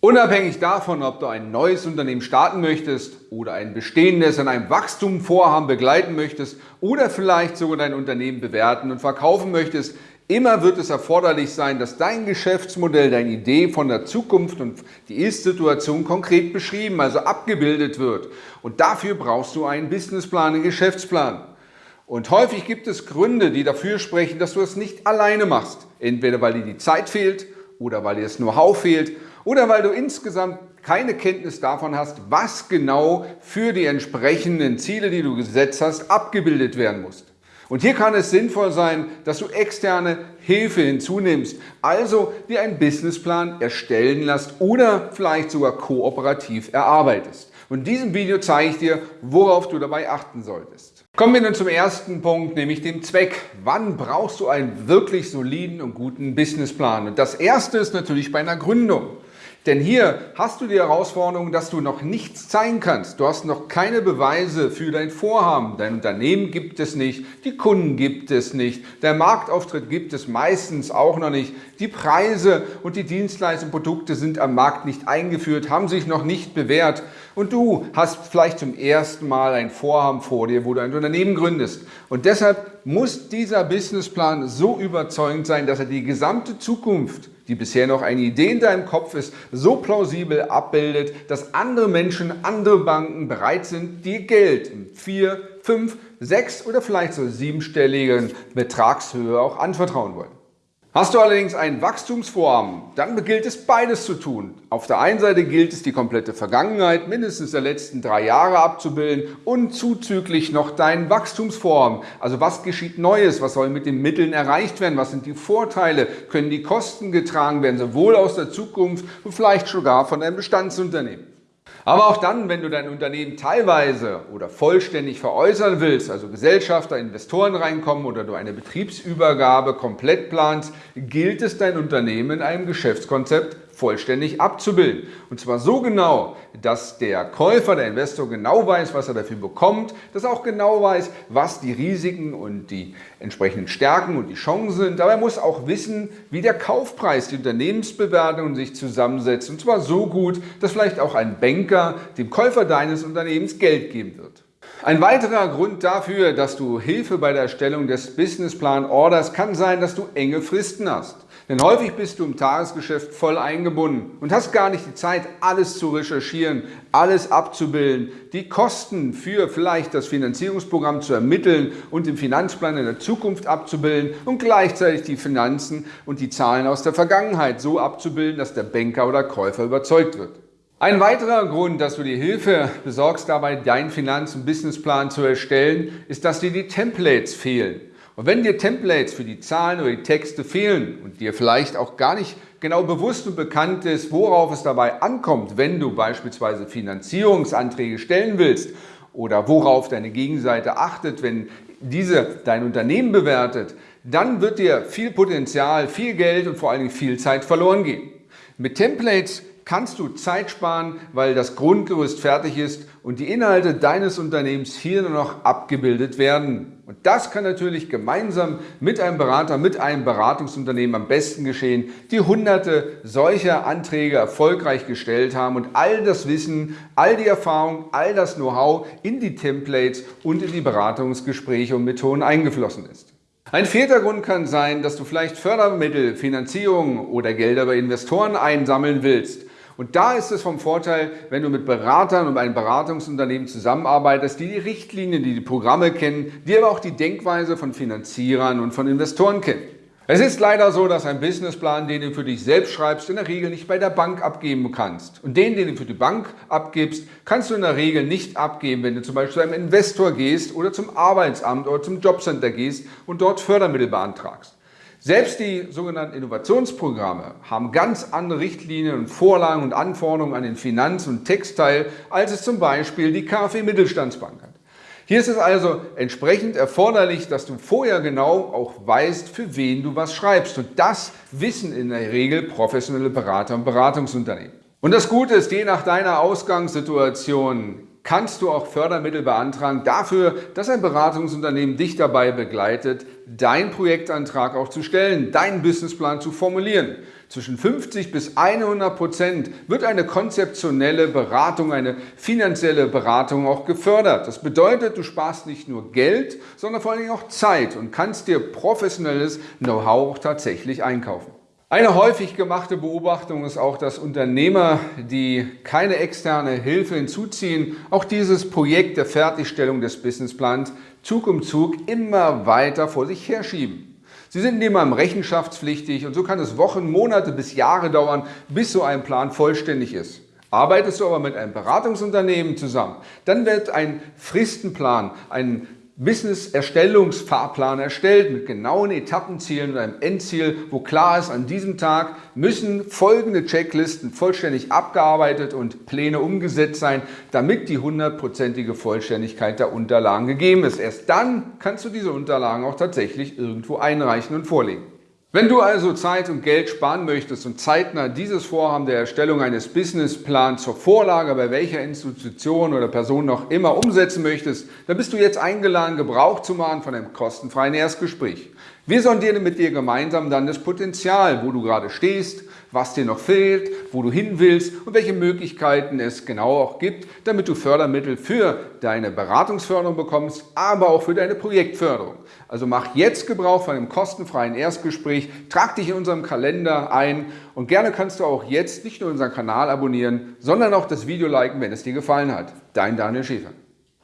Unabhängig davon, ob du ein neues Unternehmen starten möchtest oder ein bestehendes an einem Wachstumvorhaben begleiten möchtest oder vielleicht sogar dein Unternehmen bewerten und verkaufen möchtest, immer wird es erforderlich sein, dass dein Geschäftsmodell, deine Idee von der Zukunft und die Ist-Situation konkret beschrieben, also abgebildet wird. Und dafür brauchst du einen Businessplan, einen Geschäftsplan. Und häufig gibt es Gründe, die dafür sprechen, dass du es nicht alleine machst. Entweder weil dir die Zeit fehlt oder weil dir das Know-how fehlt oder weil du insgesamt keine Kenntnis davon hast, was genau für die entsprechenden Ziele, die du gesetzt hast, abgebildet werden muss. Und hier kann es sinnvoll sein, dass du externe Hilfe hinzunimmst, also dir einen Businessplan erstellen lässt oder vielleicht sogar kooperativ erarbeitest. Und in diesem Video zeige ich dir, worauf du dabei achten solltest. Kommen wir nun zum ersten Punkt, nämlich dem Zweck. Wann brauchst du einen wirklich soliden und guten Businessplan? Und das erste ist natürlich bei einer Gründung. Denn hier hast du die Herausforderung, dass du noch nichts zeigen kannst. Du hast noch keine Beweise für dein Vorhaben. Dein Unternehmen gibt es nicht, die Kunden gibt es nicht, der Marktauftritt gibt es meistens auch noch nicht. Die Preise und die Dienstleistungen und Produkte sind am Markt nicht eingeführt, haben sich noch nicht bewährt. Und du hast vielleicht zum ersten Mal ein Vorhaben vor dir, wo du ein Unternehmen gründest. Und deshalb muss dieser Businessplan so überzeugend sein, dass er die gesamte Zukunft die bisher noch eine Idee in deinem Kopf ist, so plausibel abbildet, dass andere Menschen, andere Banken bereit sind, dir Geld in vier, fünf, sechs oder vielleicht so siebenstelligen Betragshöhe auch anvertrauen wollen. Hast du allerdings ein Wachstumsvorhaben, dann gilt es beides zu tun. Auf der einen Seite gilt es die komplette Vergangenheit, mindestens der letzten drei Jahre abzubilden und zuzüglich noch dein Wachstumsvorhaben. Also was geschieht Neues, was soll mit den Mitteln erreicht werden, was sind die Vorteile, können die Kosten getragen werden, sowohl aus der Zukunft und vielleicht sogar von einem Bestandsunternehmen. Aber auch dann, wenn du dein Unternehmen teilweise oder vollständig veräußern willst, also Gesellschafter, Investoren reinkommen oder du eine Betriebsübergabe komplett planst, gilt es, dein Unternehmen in einem Geschäftskonzept vollständig abzubilden. Und zwar so genau, dass der Käufer, der Investor genau weiß, was er dafür bekommt, dass er auch genau weiß, was die Risiken und die entsprechenden Stärken und die Chancen sind. Er muss auch wissen, wie der Kaufpreis, die Unternehmensbewertung sich zusammensetzt. Und zwar so gut, dass vielleicht auch ein Banker dem Käufer deines Unternehmens Geld geben wird. Ein weiterer Grund dafür, dass du Hilfe bei der Erstellung des Businessplan orderst, kann sein, dass du enge Fristen hast. Denn häufig bist du im Tagesgeschäft voll eingebunden und hast gar nicht die Zeit, alles zu recherchieren, alles abzubilden, die Kosten für vielleicht das Finanzierungsprogramm zu ermitteln und den Finanzplan in der Zukunft abzubilden und gleichzeitig die Finanzen und die Zahlen aus der Vergangenheit so abzubilden, dass der Banker oder Käufer überzeugt wird. Ein weiterer Grund, dass du dir Hilfe besorgst, dabei deinen Finanz- und Businessplan zu erstellen, ist, dass dir die Templates fehlen. Und wenn dir Templates für die Zahlen oder die Texte fehlen und dir vielleicht auch gar nicht genau bewusst und bekannt ist, worauf es dabei ankommt, wenn du beispielsweise Finanzierungsanträge stellen willst oder worauf deine Gegenseite achtet, wenn diese dein Unternehmen bewertet, dann wird dir viel Potenzial, viel Geld und vor allen Dingen viel Zeit verloren gehen. Mit Templates kannst du Zeit sparen, weil das Grundgerüst fertig ist und die Inhalte deines Unternehmens hier nur noch abgebildet werden. Und das kann natürlich gemeinsam mit einem Berater, mit einem Beratungsunternehmen am besten geschehen, die hunderte solcher Anträge erfolgreich gestellt haben und all das Wissen, all die Erfahrung, all das Know-how in die Templates und in die Beratungsgespräche und Methoden eingeflossen ist. Ein vierter Grund kann sein, dass du vielleicht Fördermittel, Finanzierung oder Gelder bei Investoren einsammeln willst und da ist es vom Vorteil, wenn du mit Beratern und einem Beratungsunternehmen zusammenarbeitest, die die Richtlinien, die die Programme kennen, die aber auch die Denkweise von Finanzierern und von Investoren kennen. Es ist leider so, dass ein Businessplan, den du für dich selbst schreibst, in der Regel nicht bei der Bank abgeben kannst. Und den, den du für die Bank abgibst, kannst du in der Regel nicht abgeben, wenn du zum Beispiel zu einem Investor gehst oder zum Arbeitsamt oder zum Jobcenter gehst und dort Fördermittel beantragst. Selbst die sogenannten Innovationsprogramme haben ganz andere Richtlinien und Vorlagen und Anforderungen an den Finanz- und Textteil, als es zum Beispiel die KfW Mittelstandsbank hat. Hier ist es also entsprechend erforderlich, dass du vorher genau auch weißt, für wen du was schreibst. Und das wissen in der Regel professionelle Berater und Beratungsunternehmen. Und das Gute ist, je nach deiner Ausgangssituation kannst du auch Fördermittel beantragen dafür, dass ein Beratungsunternehmen dich dabei begleitet, deinen Projektantrag auch zu stellen, deinen Businessplan zu formulieren. Zwischen 50 bis 100 Prozent wird eine konzeptionelle Beratung, eine finanzielle Beratung auch gefördert. Das bedeutet, du sparst nicht nur Geld, sondern vor allem auch Zeit und kannst dir professionelles Know-how auch tatsächlich einkaufen. Eine häufig gemachte Beobachtung ist auch, dass Unternehmer, die keine externe Hilfe hinzuziehen, auch dieses Projekt der Fertigstellung des Businessplans Zug um Zug immer weiter vor sich herschieben. Sie sind niemandem rechenschaftspflichtig und so kann es Wochen, Monate bis Jahre dauern, bis so ein Plan vollständig ist. Arbeitest du aber mit einem Beratungsunternehmen zusammen, dann wird ein Fristenplan, ein Business-Erstellungsfahrplan erstellt mit genauen Etappenzielen und einem Endziel, wo klar ist, an diesem Tag müssen folgende Checklisten vollständig abgearbeitet und Pläne umgesetzt sein, damit die hundertprozentige Vollständigkeit der Unterlagen gegeben ist. Erst dann kannst du diese Unterlagen auch tatsächlich irgendwo einreichen und vorlegen. Wenn du also Zeit und Geld sparen möchtest und zeitnah dieses Vorhaben der Erstellung eines Businessplans zur Vorlage bei welcher Institution oder Person noch immer umsetzen möchtest, dann bist du jetzt eingeladen, Gebrauch zu machen von einem kostenfreien Erstgespräch. Wir sondieren mit dir gemeinsam dann das Potenzial, wo du gerade stehst, was dir noch fehlt, wo du hin willst und welche Möglichkeiten es genau auch gibt, damit du Fördermittel für deine Beratungsförderung bekommst, aber auch für deine Projektförderung. Also mach jetzt Gebrauch von einem kostenfreien Erstgespräch, trag dich in unserem Kalender ein und gerne kannst du auch jetzt nicht nur unseren Kanal abonnieren, sondern auch das Video liken, wenn es dir gefallen hat. Dein Daniel Schäfer.